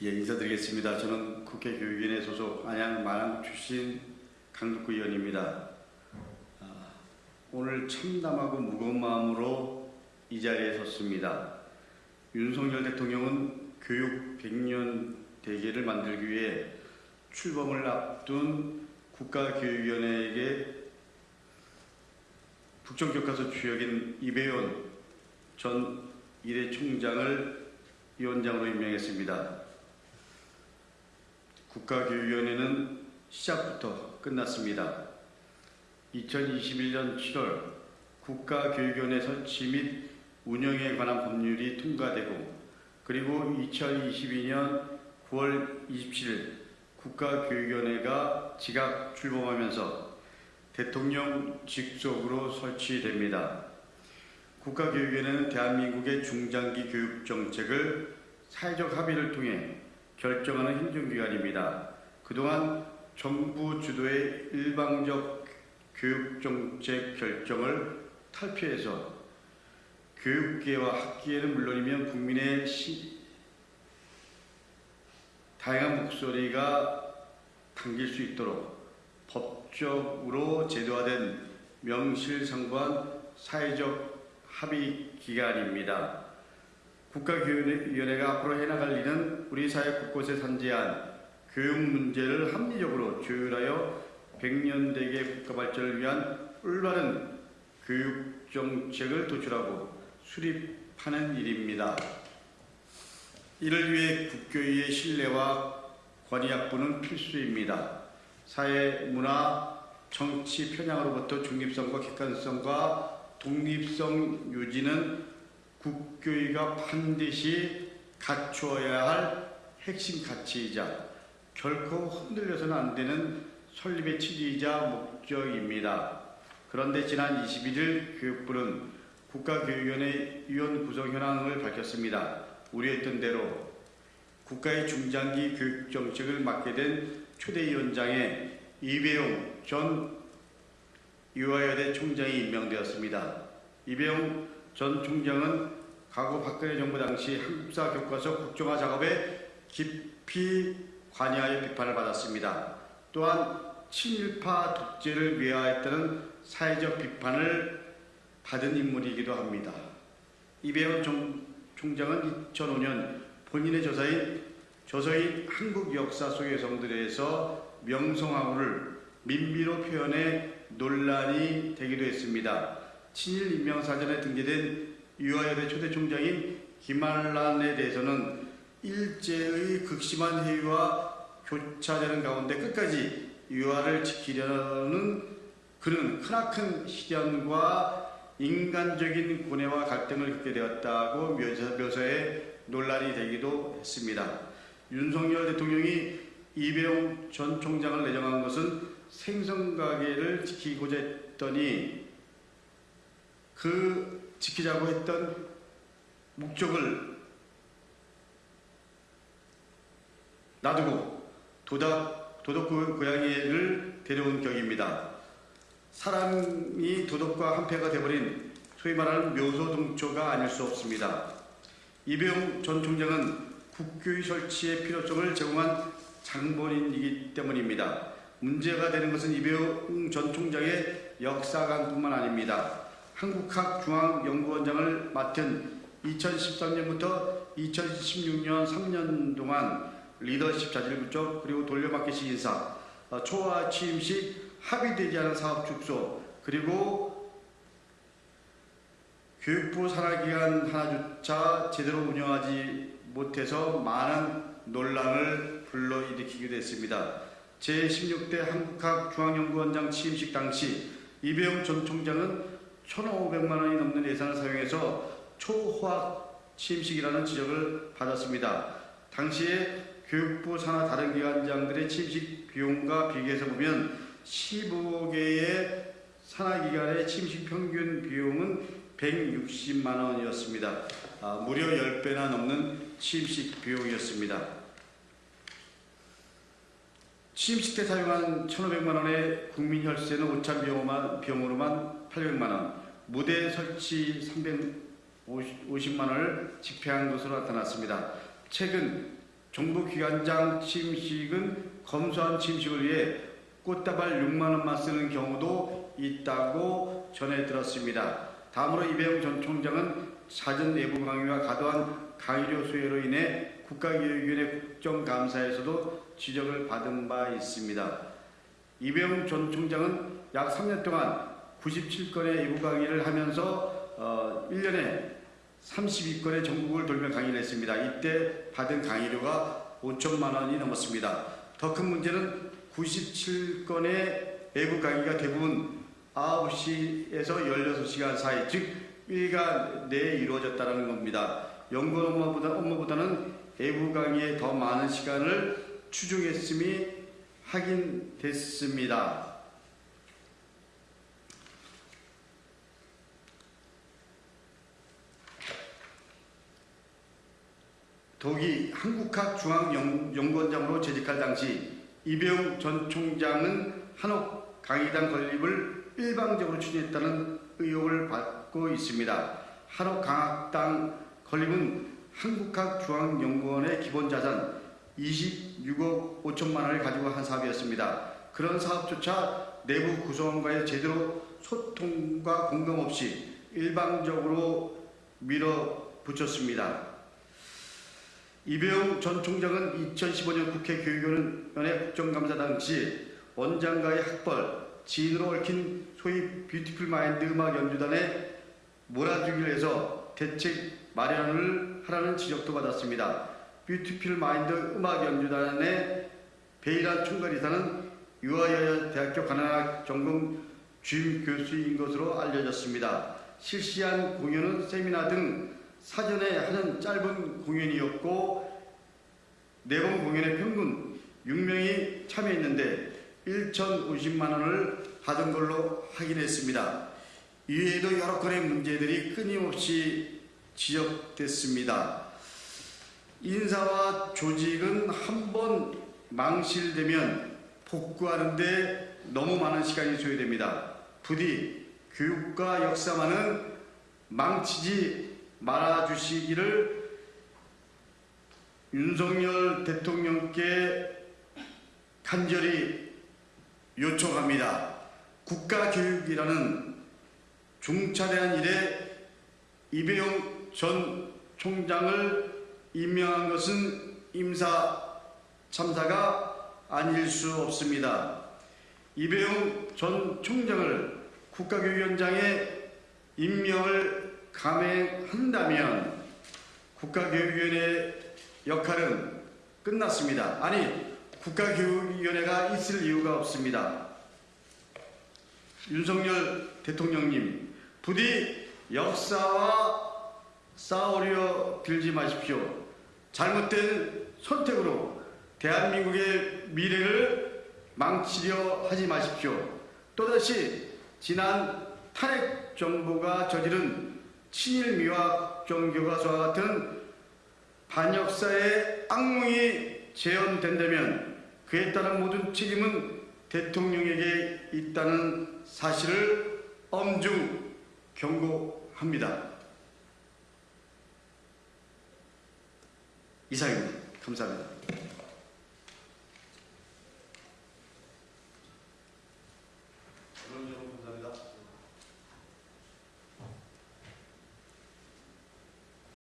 예, 인사드리겠습니다. 저는 국회 교육위원회 소속 안양 마랑구 출신 강덕구 의원입니다. 아, 오늘 참담하고 무거운 마음으로 이 자리에 섰습니다. 윤석열 대통령은 교육 100년 대계를 만들기 위해 출범을 앞둔 국가교육위원회에게 국정교과서 주역인 이배원 전 이대 총장을 위원장으로 임명했습니다. 국가교육위원회는 시작부터 끝났습니다. 2021년 7월 국가교육위원회 설치 및 운영에 관한 법률이 통과되고 그리고 2022년 9월 27일 국가교육위원회가 지각 출범하면서 대통령 직속으로 설치됩니다. 국가교육위원회는 대한민국의 중장기 교육 정책을 사회적 합의를 통해 결정하는 행정기관입니다. 그동안 정부 주도의 일방적 교육 정책 결정을 탈피해서 교육계와 학계는 물론이면 국민의 시, 다양한 목소리가 담길 수 있도록 법적으로 제도화된 명실상부한 사회적 합의 기관입니다. 국가교육위원회가 앞으로 해나갈 일은 우리 사회 곳곳에 산재한 교육 문제를 합리적으로 조율하여 100년대계 국가 발전을 위한 올바른 교육 정책을 도출하고 수립하는 일입니다. 이를 위해 국교위의 신뢰와 권위약부는 필수입니다. 사회, 문화, 정치 편향으로부터 중립성과 객관성과 독립성 유지는 국교위가 반드시 갖추어야 할 핵심 가치이자 결코 흔들려서는 안 되는 설립의 취지이자 목적입니다. 그런데 지난 21일 교육부는 국가교육위원회 위원 구성 현황을 밝혔습니다. 우려했던 대로 국가의 중장기 교육 정책을 맡게 된 초대위원장에 이배용 전 유아여대 총장이 임명되었습니다. 이배용 전 총장은 과거 박근혜 정부 당시 한국사 교과서 국정화 작업에 깊이 관여하여 비판을 받았습니다. 또한 친일파 독재를 위하였다는 사회적 비판을 받은 인물이기도 합니다. 이배원 총장은 2005년 본인의 저서인 저서인 한국 역사 속의 여성들에서 명성황후를 민비로 표현해 논란이 되기도 했습니다. 친일 인명 사전에 등재된 유아여대 초대 총장인 김한란에 대해서는 일제의 극심한 해위와 교차되는 가운데 끝까지 유아를 지키려는 그는 크나큰 시련과 인간적인 고뇌와 갈등을 겪게 되었다고 묘사에 논란이 되기도 했습니다. 윤석열 대통령이 이배용 전 총장을 내정한 것은 생선가게를 지키고자 했더니 그 지키자고 했던 목적을 놔두고 도덕, 도덕 고양이를 데려온 격입니다. 사람이 도덕과 한패가 되버린 소위 말하는 묘소동초가 아닐 수 없습니다. 이배용 전 총장은 국교의 설치의 필요성을 제공한 장본인이기 때문입니다. 문제가 되는 것은 이배용 전 총장의 역사관뿐만 아닙니다. 한국학중앙연구원장을 맡은 2013년부터 2016년 3년 동안 리더십 자질 부족 그리고 돌려막기 시인사 초과 취임식 합의되지 않은 사업 축소 그리고 교육부 산하기관 하나조차 제대로 운영하지 못해서 많은 논란을 불러일으키기도 했습니다. 제16대 한국학중앙연구원장 취임식 당시 이배용 전 총장은 1,500만 원이 넘는 예산을 사용해서 초호학 취임식이라는 지적을 받았습니다. 당시에 교육부 산하 다른 기관장들의 취임식 비용과 비교해서 보면 15개의 산하기관의 취임식 평균 비용은 160만 원이었습니다. 아, 무려 10배나 넘는 취임식 비용이었습니다. 취임식 때 사용한 1,500만 원의 국민 혈세는 오찬 비용으로만, 비용으로만 800만 원, 무대 설치 350만 원을 집행한 것으로 나타났습니다. 최근 정부기관장 취임식은 검소한 취임식을 위해 꽃다발 6만 원만 쓰는 경우도 있다고 전해 들었습니다. 다음으로 이배영 전 총장은 잦은 내부 강의와 과도한 강의료 수혜로 인해 국가교육위원회 국정감사에서도 지적을 받은 바 있습니다. 이배영 전 총장은 약 3년 동안 97건의 외부 강의를 하면서 어, 1년에 32건의 전국을 돌며 강의를 했습니다. 이때 받은 강의료가 5천만 원이 넘었습니다. 더 큰 문제는 97건의 외부 강의가 대부분 9시에서 16시간 사이, 즉 일간 내에 이루어졌다는 겁니다. 연구원 업무보다, 업무보다는 외부 강의에 더 많은 시간을 추중했음이 확인됐습니다. 독이 한국학 중앙연구원장으로 재직할 당시 이배용 전 총장은 한옥 강의당 건립을 일방적으로 추진했다는 의혹을 받고 있습니다. 한옥 강학당 건립은 한국학 중앙연구원의 기본 자산 26억 5천만 원을 가지고 한 사업이었습니다. 그런 사업조차 내부 구성원과의 제대로 소통과 공감 없이 일방적으로 밀어붙였습니다. 이배용 전 총장은 2015년 국회 교육위원회 국정감사 당시 원장과의 학벌, 지인으로 얽힌 소위 뷰티풀 마인드 음악 연주단에 몰아주기를 해서 대책 마련을 하라는 지적도 받았습니다. 뷰티풀 마인드 음악 연주단의 베이란 총괄이사는 유아여자 대학교 가나학 전공 주임 교수인 것으로 알려졌습니다. 실시한 공연은 세미나 등 사전에 하는 짧은 공연이었고 네 번 공연에 평균 6명이 참여했는데 1,050만 원을 받은 걸로 확인했습니다. 이외에도 여러 건의 문제들이 끊임없이 지적됐습니다. 인사와 조직은 한 번 망실되면 복구하는데 너무 많은 시간이 소요됩니다. 부디 교육과 역사만은 망치지 말아주시기를 윤석열 대통령께 간절히 요청합니다. 국가교육이라는 중차대한 일에 이배용 전 총장을 임명한 것은 임사 참사가 아닐 수 없습니다. 이배용 전 총장을 국가교육위원장에 임명을 감행한다면 국가교육위원회 역할은 끝났습니다. 아니 국가교육위원회가 있을 이유가 없습니다. 윤석열 대통령님 부디 역사와 싸우려 들지 마십시오. 잘못된 선택으로 대한민국의 미래를 망치려 하지 마십시오. 또다시 지난 탄핵 정부가 저지른 친일 미화 정교과서와 같은 반역사의 악몽이 재현된다면 그에 따른 모든 책임은 대통령에게 있다는 사실을 엄중 경고합니다. 이상입니다. 감사합니다.